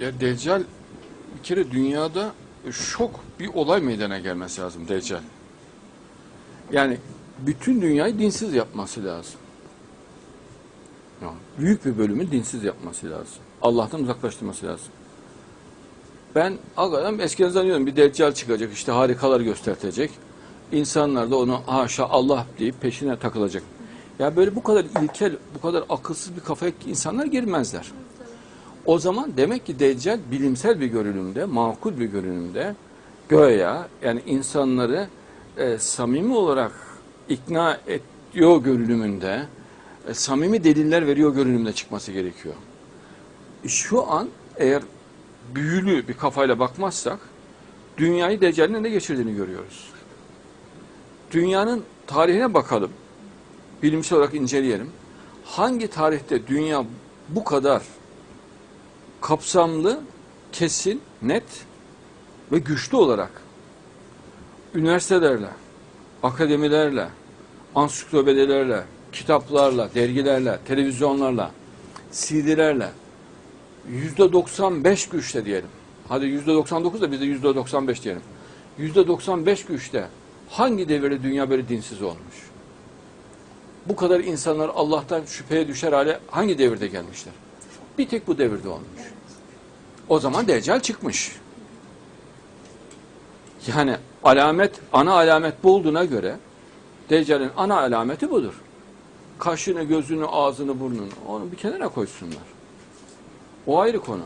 Ya Deccal bir kere dünyada şok bir olay meydana gelmesi lazım Deccal. Yani bütün dünyayı dinsiz yapması lazım. Ya, büyük bir bölümü dinsiz yapması lazım. Allah'tan uzaklaştırması lazım. Ben hakikaten eskiden zannediyordum bir deccal çıkacak işte harikalar göstertecek. İnsanlar da onu haşa Allah deyip peşine takılacak. Ya böyle bu kadar ilkel, bu kadar akılsız bir kafaya insanlar girmezler. O zaman demek ki Deccal bilimsel bir görünümde, makul bir görünümde göya yani insanları e, samimi olarak ikna ediyor görünümünde, e, samimi deliller veriyor görünümde çıkması gerekiyor. Şu an eğer büyülü bir kafayla bakmazsak dünyayı Deccal'in eline geçirdiğini görüyoruz. Dünyanın tarihine bakalım. Bilimsel olarak inceleyelim. Hangi tarihte dünya bu kadar kapsamlı, kesin, net ve güçlü olarak üniversitelerle, akademilerle, ansiklopedilerle, kitaplarla, dergilerle, televizyonlarla, CD'lerle yüzde 95 güçte diyelim. Hadi yüzde 99 da biz de yüzde 95 diyelim. Yüzde 95 güçte hangi devirde dünya böyle dinsiz olmuş? Bu kadar insanlar Allah'tan şüpheye düşer hale hangi devirde gelmişler? Bir tek bu devirde olmuş. O zaman Deccal çıkmış. Yani alamet, ana alamet bu olduğuna göre Deccal'in ana alameti budur. Kaşını, gözünü, ağzını, burnunu onu bir kenara koysunlar. O ayrı konu.